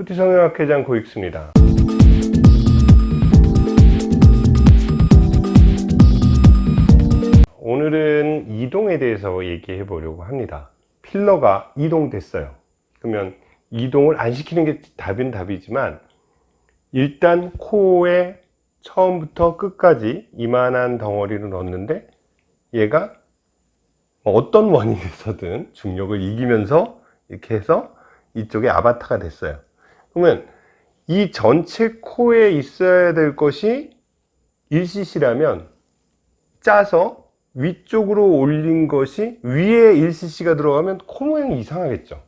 푸티 성형학 회장 고익수입니다. 오늘은 이동에 대해서 얘기해 보려고 합니다. 필러가 이동됐어요. 그러면 이동을 안 시키는 게 답은 답이지만 일단 코에 처음부터 끝까지 이만한 덩어리를 넣었는데 얘가 뭐 어떤 원인에서든 중력을 이기면서 이렇게 해서 이쪽에 아바타가 됐어요. 그러면 이 전체 코에 있어야 될 것이 1cc라면 짜서 위쪽으로 올린 것이 위에 1cc가 들어가면 코 모양이 이상하겠죠.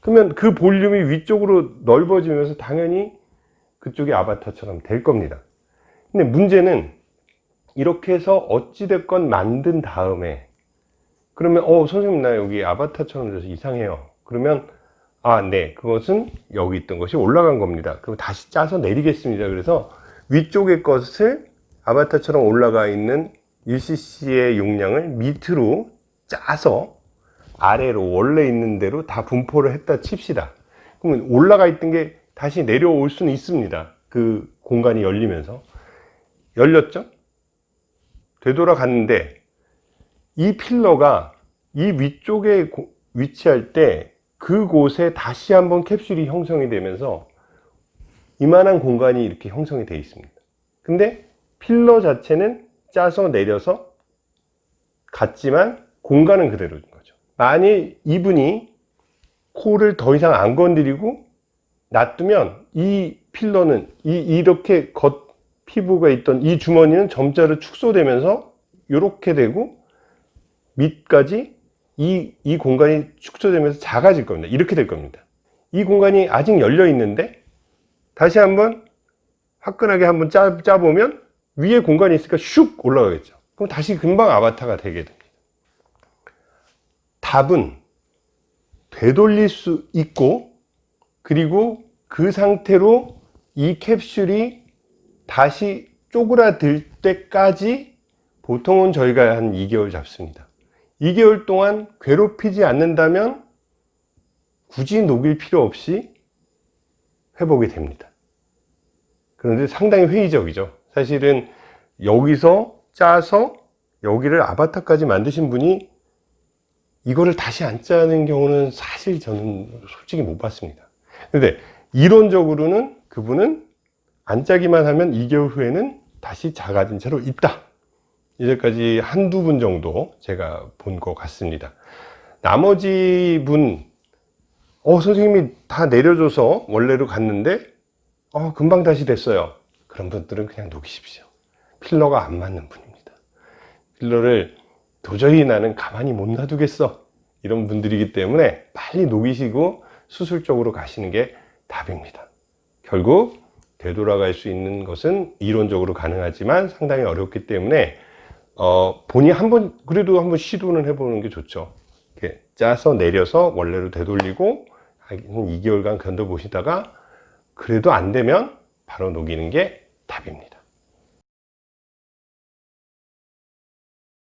그러면 그 볼륨이 위쪽으로 넓어지면서 당연히 그쪽이 아바타처럼 될 겁니다. 근데 문제는 이렇게 해서 어찌됐건 만든 다음에 그러면 어 선생님 나 여기 아바타처럼 돼서 이상해요. 그러면 아, 네. 그것은 여기 있던 것이 올라간 겁니다. 그럼 다시 짜서 내리겠습니다. 그래서 위쪽의 것을 아바타처럼 올라가 있는 1cc의 용량을 밑으로 짜서 아래로 원래 있는 대로 다 분포를 했다 칩시다. 그러면 올라가 있던 게 다시 내려올 수는 있습니다. 그 공간이 열리면서. 열렸죠? 되돌아갔는데 이 필러가 이 위쪽에 위치할 때 그곳에 다시 한번 캡슐이 형성이 되면서 이만한 공간이 이렇게 형성이 되어 있습니다. 근데 필러 자체는 짜서 내려서 같지만 공간은 그대로인 거죠. 만일 이분이 코를 더 이상 안 건드리고 놔두면 이 필러는 이 이렇게 겉 피부가 있던 이 주머니는 점자로 축소되면서 이렇게 되고 밑까지 이, 이 공간이 축소되면서 작아질 겁니다. 이렇게 될 겁니다. 이 공간이 아직 열려 있는데 다시 한번 화끈하게 한번 짜, 짜보면 위에 공간이 있으니까 슉 올라가겠죠. 그럼 다시 금방 아바타가 되게 됩니다. 답은 되돌릴 수 있고 그리고 그 상태로 이 캡슐이 다시 쪼그라들 때까지 보통은 저희가 한 2개월 잡습니다. 2개월 동안 괴롭히지 않는다면 굳이 녹일 필요 없이 회복이 됩니다. 그런데 상당히 회의적이죠. 사실은 여기서 짜서 여기를 아바타까지 만드신 분이 이거를 다시 안 짜는 경우는 사실 저는 솔직히 못 봤습니다. 근데 이론적으로는 그분은 안 짜기만 하면 2개월 후에는 다시 작아진 채로 있다. 이제까지 한두 분 정도 제가 본 것 같습니다. 나머지 분, 어, 선생님이 다 내려줘서 원래로 갔는데, 어, 금방 다시 됐어요. 그런 분들은 그냥 녹이십시오. 필러가 안 맞는 분입니다. 필러를 도저히 나는 가만히 못 놔두겠어. 이런 분들이기 때문에 빨리 녹이시고 수술 쪽으로 가시는 게 답입니다. 결국 되돌아갈 수 있는 것은 이론적으로 가능하지만 상당히 어렵기 때문에 어, 본인이 한번 그래도 한번 시도는 해보는 게 좋죠. 이렇게 짜서 내려서 원래로 되돌리고 한 2개월간 견뎌 보시다가 그래도 안 되면 바로 녹이는 게 답입니다.